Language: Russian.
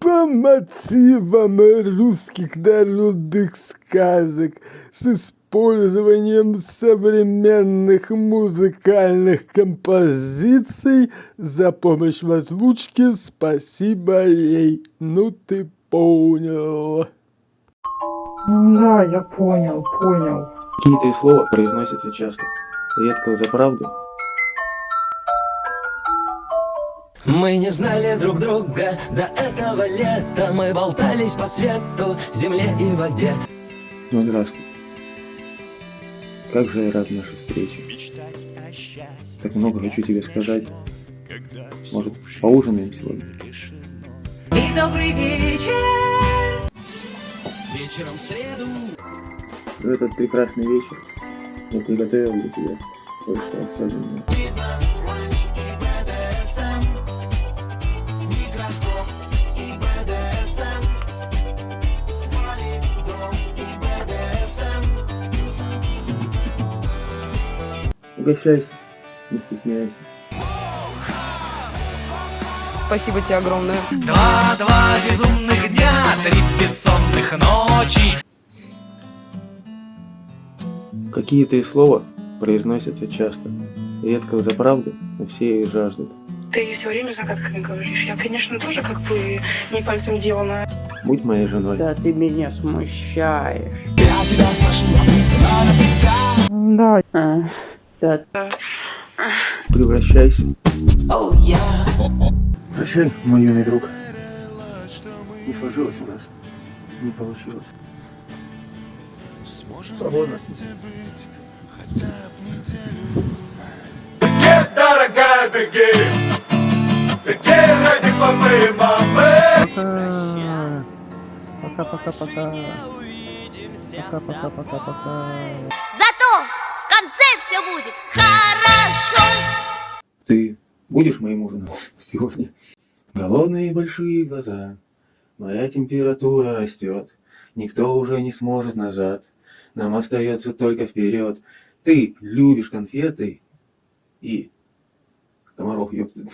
по мотивам русских народных сказок с использованием современных музыкальных композиций за помощь в озвучке спасибо ей ну ты понял Да, я понял, понял. Какие три слова произносятся часто. Редко за правду. Мы не знали друг друга до этого лета Мы болтались по свету, земле и воде Ну здравствуй. Как же я рад нашей встрече. Так много хочу тебе сказать. Может, поужинаем сегодня? И добрый вечер. Вечером в среду В этот прекрасный вечер я приготовил для тебя кое-что особенное. Угощайся, не стесняйся. Спасибо тебе огромное. Два-два безумных дня, три бессонных ночи. Какие три слова произносятся часто. Редко за правду, но все их жаждут. Ты все время загадками говоришь. Я, конечно, тоже как бы не пальцем делана. Будь моей женой. Да ты меня смущаешь. Я тебя спрошу, описано навсегда. Да. А, да. Превращайся. Оу, я Прощай, мой юный друг. Не сложилось у нас. Не получилось. Свободно. Дорогая, беги. Беги ради мамы, мамы. Пока. Пока-пока-пока. Пока-пока-пока-пока. Конце все будет хорошо. Ты будешь моим ужином сегодня? Голодные большие глаза. Моя температура растет. Никто уже не сможет назад. Нам остается только вперед. Ты любишь конфеты и комаров, ёпты.